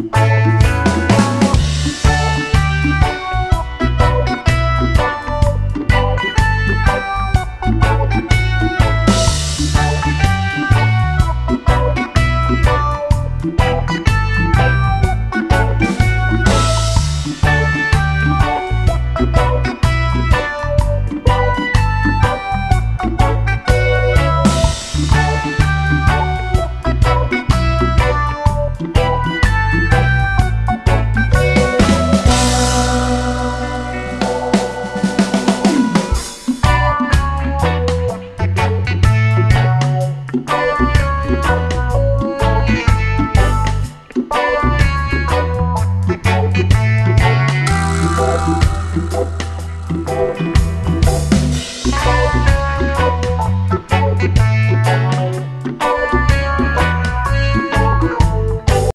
Thank